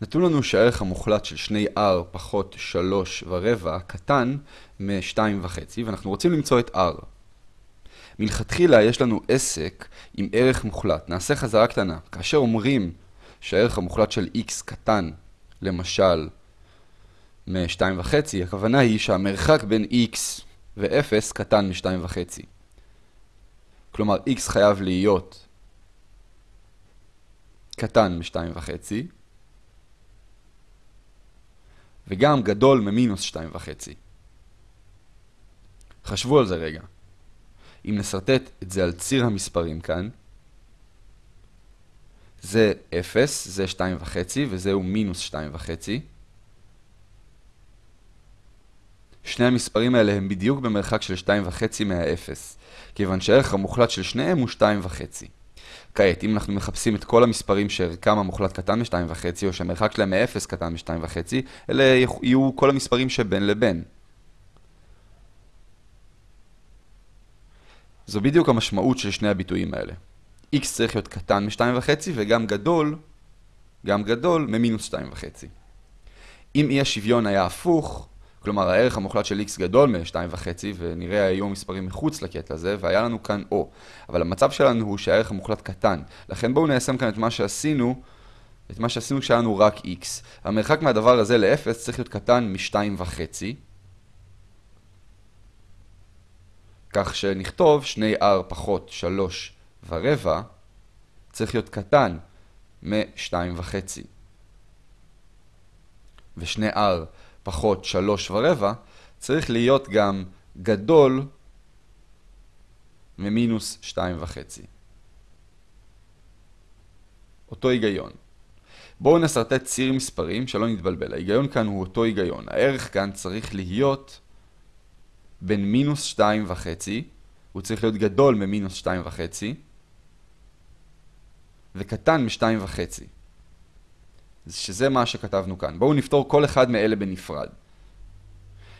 נתון לנו שהערך המוחלט של 2r פחות 3 ורבע קטן מ-2.5 ואנחנו רוצים למצוא את r. מלכתחילה יש לנו עסק עם ערך מוחלט. נעשה חזרה קטנה. כאשר אומרים שהערך המוחלט של x קטן, למשל, מ-2.5, הכוונה היא שהמרחק בין x ו-0 קטן מ-2.5. כלומר, x חייב להיות קטן מ-2.5, וגם גדול ממינוס 2.5. חשבו על זה רגע. אם נסרטט את זה על ציר המספרים כאן, זה 0, זה 2.5 וזהו מינוס 2.5. שני המספרים האלה הם בדיוק במרחק של 2.5 מה-0, כיוון שהערך המוחלט של שניהם הוא 2.5. כעת, אם אנחנו מחפשים את כל המספרים שערכם המוחלט קטן מ-2.5, או שהמרחק שלהם מ-0 קטן מ-2.5, אלה יהיו כל המספרים שבין לבין. זו בדיוק המשמעות של שני הביטויים האלה. x צריך להיות קטן מ-2.5 וגם גדול, גם גדול מ-2.5. אם אי השוויון היה הפוך, כלומר הערך המוחלט של x גדול מ-2.5 ונראה היו מספרים מחוץ לקטע הזה והיה לנו כאן o. אבל המצב שלנו הוא שהערך המוחלט קטן. לכן בואו ניישם כאן את מה שעשינו, את מה שעשינו כשהיה לנו רק x. המרחק מהדבר הזה ל-0 צריך להיות קטן מ-2.5. כך שנכתוב 2r פחות 3 ורבע צריך להיות קטן מ-2.5. ו-2r פחות 3 ורבע צריך להיות גם גדול ממינוס 2.5. אותו היגיון. בואו נסרטט ציר מספרים שלא נתבלבל. ההיגיון כאן הוא אותו היגיון. הערך כאן צריך להיות בין מינוס 2.5, הוא צריך להיות גדול ממינוס 2.5, וקטן מ-2.5. שזה מה שכתבנו כאן. בואו נפתור כל אחד מאלה בנפרד.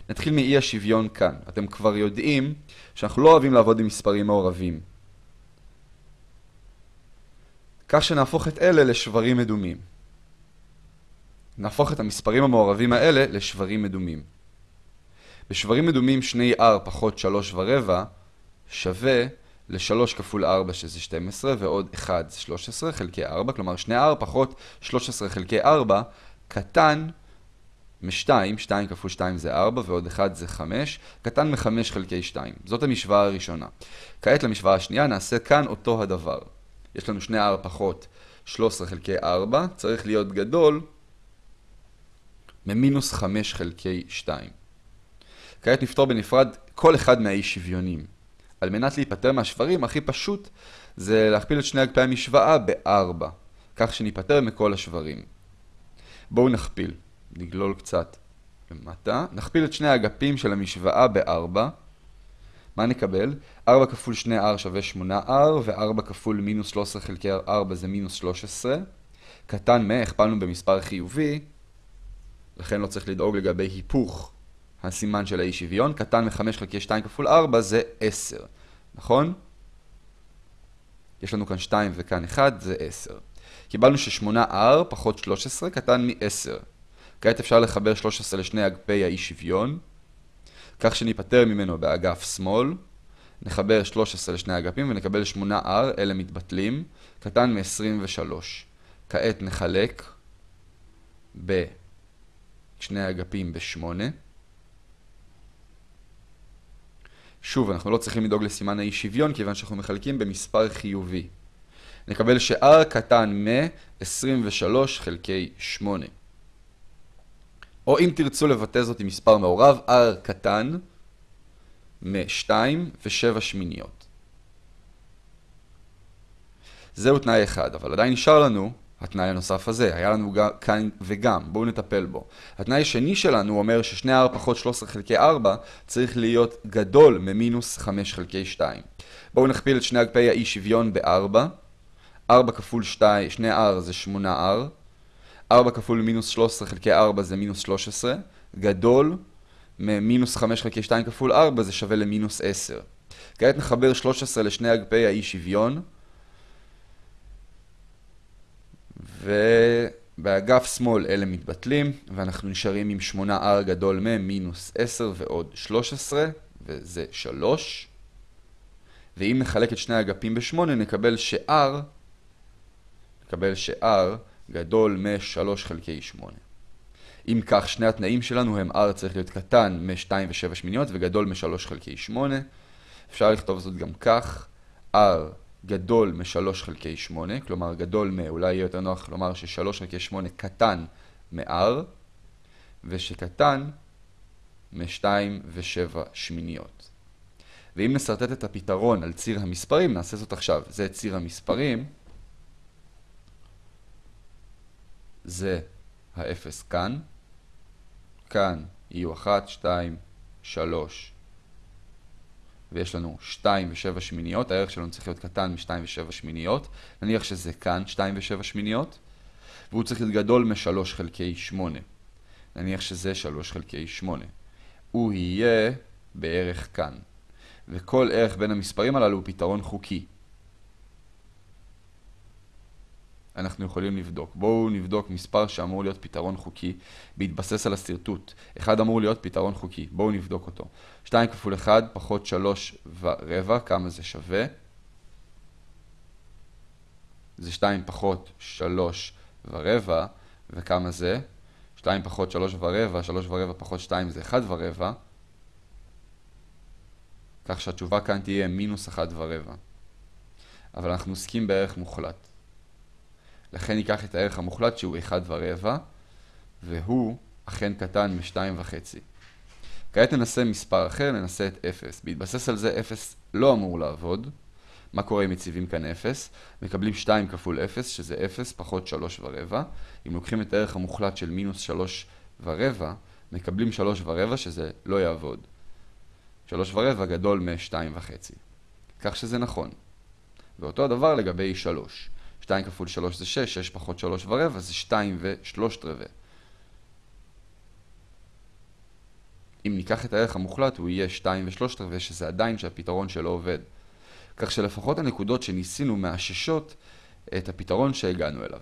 נתחיל מאי השוויון כאן. אתם כבר יודעים שאנחנו לא אוהבים לעבוד עם מספרים מעורבים. כך שנהפוך את אלה לשברים מדומים. נהפוך את המספרים המעורבים האלה לשברים מדומים. בשברים מדומים 2r פחות 3 ורבע שווה ל-3 כפול 4 שזה 12 ועוד 1 זה 13 חלקי 4, כלומר 2r פחות 13 חלקי 4 קטן מ-2, 2 כפול 2 זה 4 ועוד 1 זה 5, קטן מ-5 חלקי 2. זאת המשוואה הראשונה. כעת למשוואה השנייה נעשה כאן אותו הדבר. יש לנו 2r פחות 13 חלקי 4, צריך להיות גדול ממינוס 5 חלקי 2. כעת נפתור בנפרד כל אחד מהאי שוויונים. על מנת להיפטר מהשברים, הכי פשוט זה להכפיל את שני אגפי המשוואה ב-4, כך שניפטר מכל השברים. בואו נכפיל, נגלול קצת למטה, נכפיל את שני האגפים של המשוואה ב-4, מה נקבל? 4 כפול 2r שווה 8r, ו-4 כפול מינוס 13 חלקי 4 זה מינוס 13. קטן מ, הכפלנו במספר חיובי, לכן לא צריך לדאוג לגבי היפוך הסימן של האי שוויון, קטן מ-5 חלקי 2 כפול 4 זה 10, נכון? יש לנו כאן 2 וכאן 1 זה 10. קיבלנו ש-8r פחות 13 קטן מ-10. כעת אפשר לחבר 13 לשני אגפי האי שוויון, כך שניפטר ממנו באגף שמאל. נחבר 13 לשני אגפים ונקבל 8r, אלה מתבטלים, קטן מ-23. כעת נחלק בשני האגפים ב-8. שוב, אנחנו לא צריכים לדאוג לסימן האי שוויון, כיוון שאנחנו מחלקים במספר חיובי. נקבל ש-r קטן מ-23 חלקי 8. או אם תרצו לבטא זאת עם מספר מעורב, r קטן מ-2 ו-7 שמיניות. זהו תנאי אחד, אבל עדיין נשאר לנו התנאי הנוסף הזה, היה לנו כאן וגם, בואו נטפל בו. התנאי השני שלנו אומר ששני r פחות 13 חלקי 4 צריך להיות גדול ממינוס 5 חלקי 2. בואו נכפיל את שני אגפי האי שוויון ב-4. 4 כפול 2, 2r זה 8r. 4 כפול מינוס 13 חלקי 4 זה מינוס 13. גדול ממינוס 5 חלקי 2 כפול 4 זה שווה למינוס 10. כעת נחבר 13 לשני אגפי האי שוויון. באגף שמאל אלה מתבטלים, ואנחנו נשארים עם 8r גדול מ-מינוס 10 ועוד 13, וזה 3. ואם נחלק את שני האגפים ב-8, נקבל ש-r, נקבל ש-r גדול מ-3 חלקי 8. אם כך, שני התנאים שלנו הם r צריך להיות קטן מ-2 ו-7 שמיניות וגדול מ-3 חלקי 8. אפשר לכתוב זאת גם כך, r גדול מ-3 חלקי 8, כלומר גדול מ, אולי יהיה יותר נוח לומר ש-3 חלקי 8 קטן מ-r, ושקטן מ-2 ו-7 שמיניות. ואם נסרטט את הפתרון על ציר המספרים, נעשה זאת עכשיו. זה ציר המספרים, זה האפס כאן, כאן יהיו 1, 2, 3, ויש לנו 2 ו-7 שמיניות, הערך שלנו צריך להיות קטן מ-2 ו-7 שמיניות, נניח שזה כאן 2 ו-7 שמיניות, והוא צריך להיות גדול מ-3 חלקי 8, נניח שזה 3 חלקי 8. הוא יהיה בערך כאן, וכל ערך בין המספרים הללו הוא פתרון חוקי. אנחנו יכולים לבדוק. בואו נבדוק מספר שאמור להיות פתרון חוקי בהתבסס על השרטוט. אחד אמור להיות פתרון חוקי. בואו נבדוק אותו. 2 כפול 1 פחות 3 ורבע, כמה זה שווה? זה 2 פחות 3 ורבע, וכמה זה? 2 פחות 3 ורבע, 3 ורבע פחות 2 זה 1 ורבע. כך שהתשובה כאן תהיה מינוס 1 ורבע. אבל אנחנו עוסקים בערך מוחלט. לכן ניקח את הערך המוחלט שהוא 1 ורבע, והוא אכן קטן מ-2.5. כעת ננסה מספר אחר, ננסה את 0. בהתבסס על זה 0 לא אמור לעבוד. מה קורה אם מציבים כאן 0? מקבלים 2 כפול 0, שזה 0 פחות 3 ורבע. אם לוקחים את הערך המוחלט של מינוס 3 ורבע, מקבלים 3 ורבע, שזה לא יעבוד. 3 ורבע גדול מ-2.5. כך שזה נכון. ואותו הדבר לגבי 3. 2 כפול 3 זה 6, 6 פחות 3 ורבע זה 2 ו-3 רבע. אם ניקח את הערך המוחלט הוא יהיה 2 ו-3 רבע, שזה עדיין שהפתרון שלו עובד. כך שלפחות הנקודות שניסינו מאששות את הפתרון שהגענו אליו.